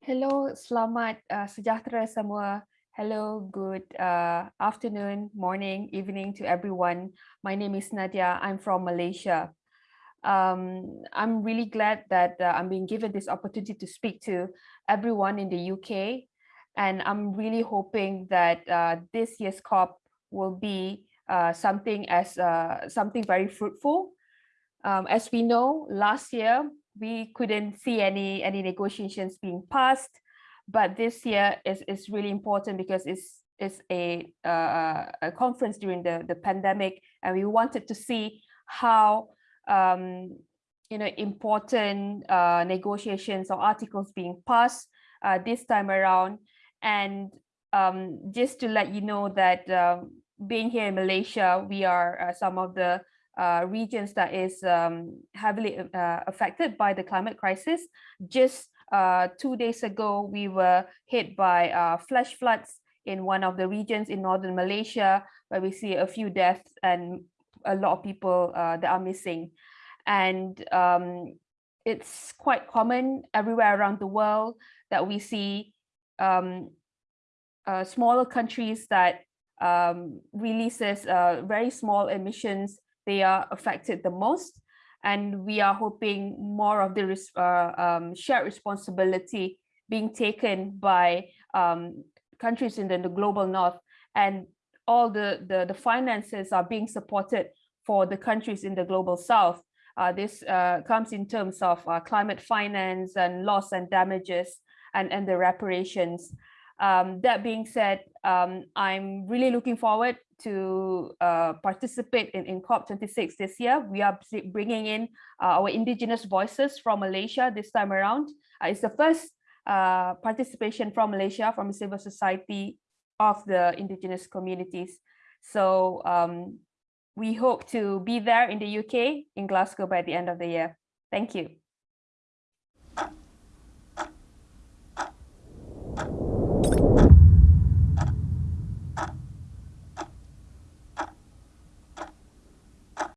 Hello, selamat uh, sejahtera semua. Hello, good uh, afternoon, morning, evening to everyone. My name is Nadia. I'm from Malaysia. Um, I'm really glad that uh, I'm being given this opportunity to speak to everyone in the UK. And I'm really hoping that uh, this year's COP will be uh, something as uh, something very fruitful. Um, as we know, last year we couldn't see any any negotiations being passed. But this year is, is really important because it's it's a, uh, a conference during the, the pandemic and we wanted to see how um, you know important uh, negotiations or articles being passed uh, this time around. And um, just to let you know that um, being here in Malaysia we are uh, some of the uh, regions that is um, heavily uh, affected by the climate crisis. Just uh, two days ago, we were hit by uh, flash floods in one of the regions in northern Malaysia, where we see a few deaths and a lot of people uh, that are missing. And um, it's quite common everywhere around the world that we see um, uh, smaller countries that um, releases very small emissions they are affected the most. And we are hoping more of the uh, um, shared responsibility being taken by um, countries in the, the, global north and all the, the, the, finances are being supported for the countries in the global south. Uh, this uh, comes in terms of uh, climate finance and loss and damages and, and the reparations. Um, that being said, um, I'm really looking forward to uh, participate in, in COP26 this year. We are bringing in uh, our indigenous voices from Malaysia this time around. Uh, it's the first uh, participation from Malaysia from civil society of the indigenous communities. So um, we hope to be there in the UK, in Glasgow by the end of the year. Thank you.